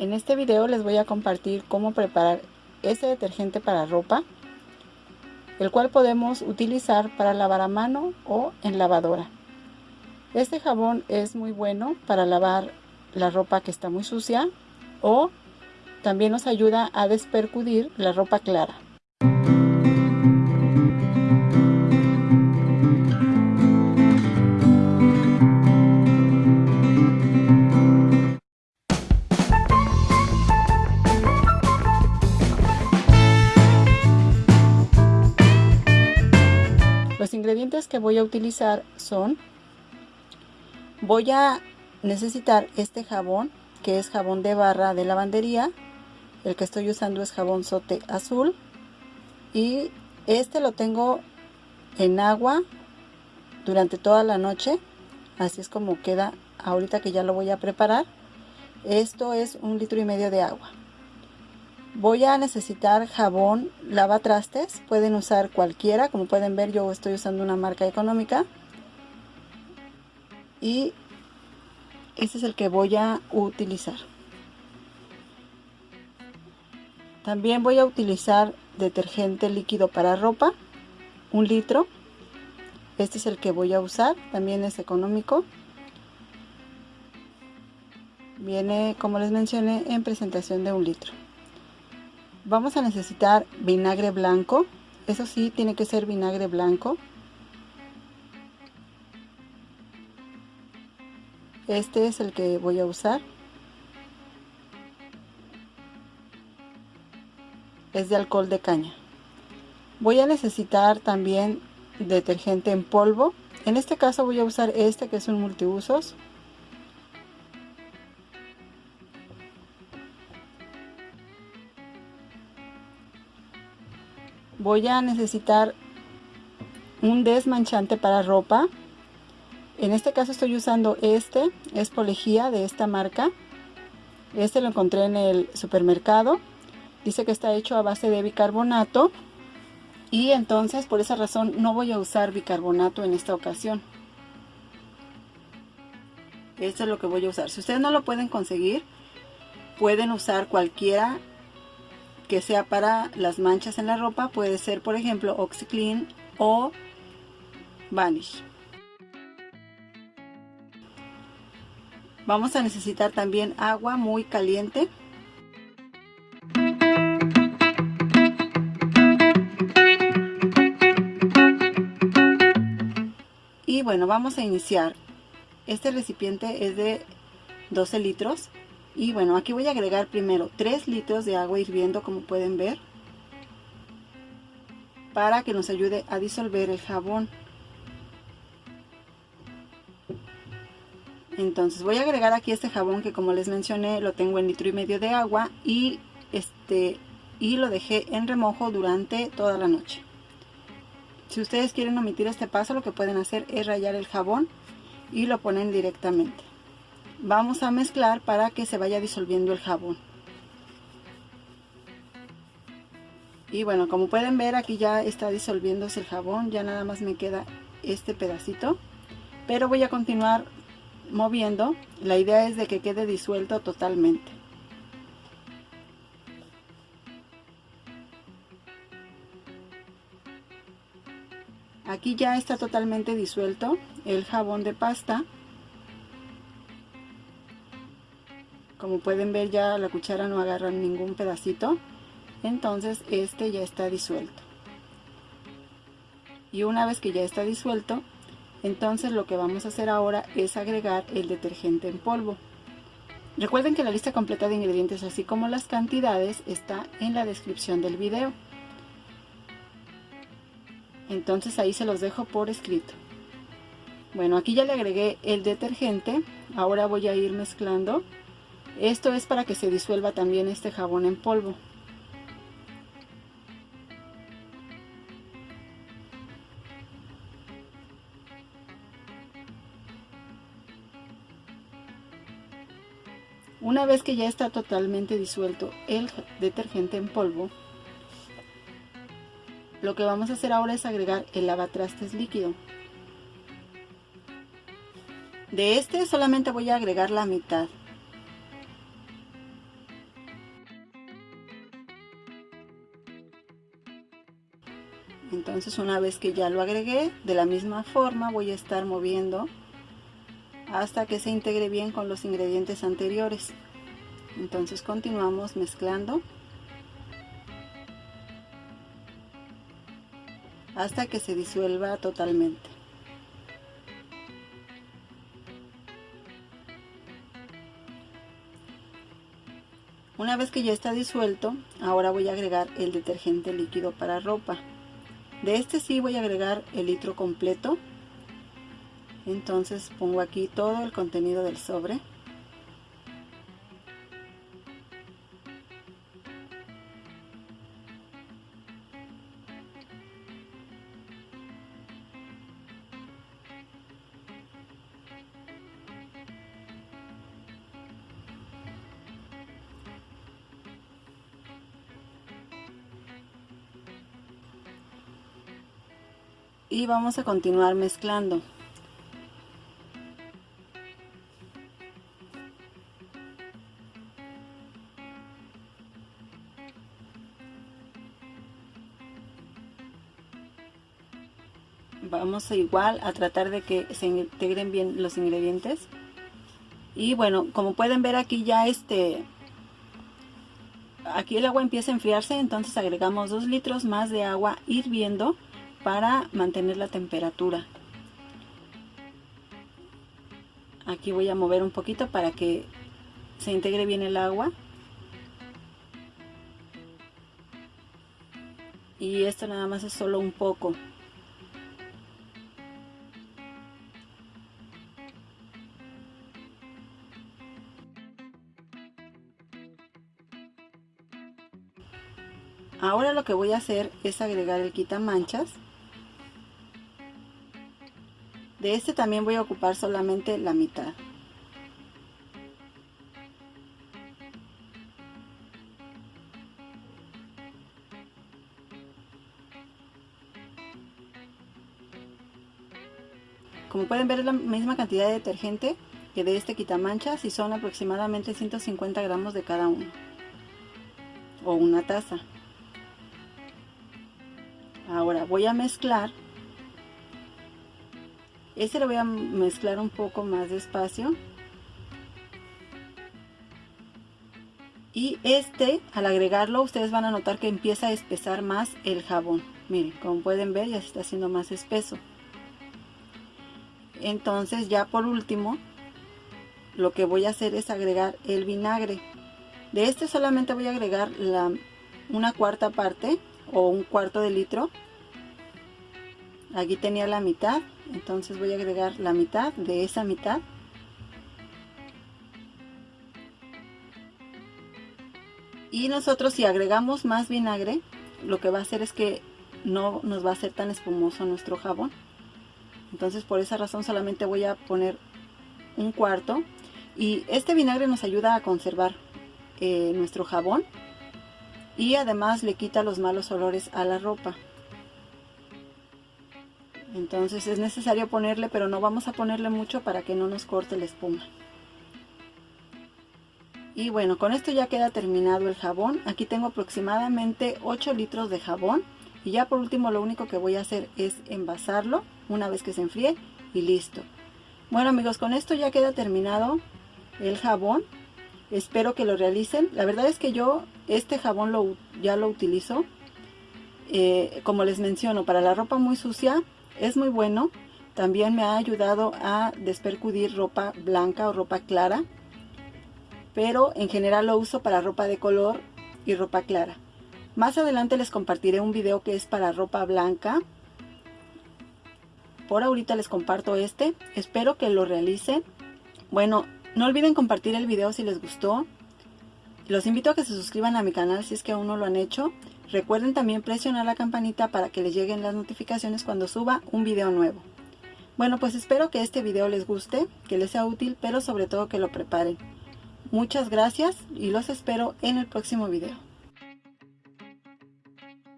En este video les voy a compartir cómo preparar este detergente para ropa, el cual podemos utilizar para lavar a mano o en lavadora. Este jabón es muy bueno para lavar la ropa que está muy sucia o también nos ayuda a despercudir la ropa clara. Los ingredientes que voy a utilizar son, voy a necesitar este jabón, que es jabón de barra de lavandería. El que estoy usando es jabón sote azul. Y este lo tengo en agua durante toda la noche. Así es como queda ahorita que ya lo voy a preparar. Esto es un litro y medio de agua. Voy a necesitar jabón lavatrastes, pueden usar cualquiera, como pueden ver yo estoy usando una marca económica. Y este es el que voy a utilizar. También voy a utilizar detergente líquido para ropa, un litro. Este es el que voy a usar, también es económico. Viene, como les mencioné, en presentación de un litro vamos a necesitar vinagre blanco. Eso sí tiene que ser vinagre blanco. Este es el que voy a usar. Es de alcohol de caña. Voy a necesitar también detergente en polvo. En este caso voy a usar este que es un multiusos voy a necesitar un desmanchante para ropa. En este caso estoy usando este es polejía de esta marca. Este lo encontré en el supermercado. Dice que está hecho a base de bicarbonato y entonces por esa razón no voy a usar bicarbonato en esta ocasión. Esto es lo que voy a usar. Si ustedes no lo pueden conseguir pueden usar cualquiera que sea para las manchas en la ropa puede ser por ejemplo OxyClean o Vanish. Vamos a necesitar también agua muy caliente. Y bueno, vamos a iniciar. Este recipiente es de 12 litros y bueno aquí voy a agregar primero 3 litros de agua hirviendo como pueden ver para que nos ayude a disolver el jabón. Entonces voy a agregar aquí este jabón que como les mencioné lo tengo en litro y medio de agua y este y lo dejé en remojo durante toda la noche. Si ustedes quieren omitir este paso lo que pueden hacer es rayar el jabón y lo ponen directamente vamos a mezclar para que se vaya disolviendo el jabón. Y bueno como pueden ver aquí ya está disolviéndose el jabón ya nada más me queda este pedacito. Pero voy a continuar moviendo. La idea es de que quede disuelto totalmente. Aquí ya está totalmente disuelto el jabón de pasta como pueden ver ya la cuchara no agarra ningún pedacito. Entonces este ya está disuelto. Y una vez que ya está disuelto entonces lo que vamos a hacer ahora es agregar el detergente en polvo. Recuerden que la lista completa de ingredientes así como las cantidades está en la descripción del video. Entonces ahí se los dejo por escrito. Bueno aquí ya le agregué el detergente. Ahora voy a ir mezclando esto es para que se disuelva también este jabón en polvo. Una vez que ya está totalmente disuelto el detergente en polvo, lo que vamos a hacer ahora es agregar el lavatrastes líquido. De este solamente voy a agregar la mitad entonces una vez que ya lo agregué de la misma forma voy a estar moviendo hasta que se integre bien con los ingredientes anteriores entonces continuamos mezclando hasta que se disuelva totalmente Una vez que ya está disuelto, ahora voy a agregar el detergente líquido para ropa. De este sí voy a agregar el litro completo. Entonces pongo aquí todo el contenido del sobre. Y vamos a continuar mezclando. Vamos a igual a tratar de que se integren bien los ingredientes. Y bueno como pueden ver aquí ya este aquí el agua empieza a enfriarse entonces agregamos 2 litros más de agua hirviendo para mantener la temperatura. Aquí voy a mover un poquito para que se integre bien el agua. Y esto nada más es solo un poco. Ahora lo que voy a hacer es agregar el quitamanchas de este también voy a ocupar solamente la mitad. Como pueden ver es la misma cantidad de detergente que de este quitamanchas y son aproximadamente 150 gramos de cada uno. O una taza. Ahora voy a mezclar este lo voy a mezclar un poco más despacio. Y este, al agregarlo, ustedes van a notar que empieza a espesar más el jabón. Miren, como pueden ver, ya se está haciendo más espeso. Entonces, ya por último, lo que voy a hacer es agregar el vinagre. De este solamente voy a agregar la, una cuarta parte o un cuarto de litro. Aquí tenía la mitad entonces voy a agregar la mitad de esa mitad. Y nosotros si agregamos más vinagre lo que va a hacer es que no nos va a ser tan espumoso nuestro jabón. Entonces por esa razón solamente voy a poner un cuarto. Y este vinagre nos ayuda a conservar eh, nuestro jabón. Y además le quita los malos olores a la ropa entonces es necesario ponerle pero no vamos a ponerle mucho para que no nos corte la espuma. Y bueno con esto ya queda terminado el jabón. Aquí tengo aproximadamente 8 litros de jabón. Y ya por último lo único que voy a hacer es envasarlo una vez que se enfríe y listo. Bueno amigos con esto ya queda terminado el jabón. Espero que lo realicen. La verdad es que yo este jabón lo, ya lo utilizo. Eh, como les menciono para la ropa muy sucia es muy bueno. También me ha ayudado a despercudir ropa blanca o ropa clara. Pero en general lo uso para ropa de color y ropa clara. Más adelante les compartiré un video que es para ropa blanca. Por ahorita les comparto este. Espero que lo realicen. Bueno, no olviden compartir el video si les gustó. Los invito a que se suscriban a mi canal si es que aún no lo han hecho. Recuerden también presionar la campanita para que les lleguen las notificaciones cuando suba un video nuevo. Bueno, pues espero que este video les guste, que les sea útil, pero sobre todo que lo preparen. Muchas gracias y los espero en el próximo video.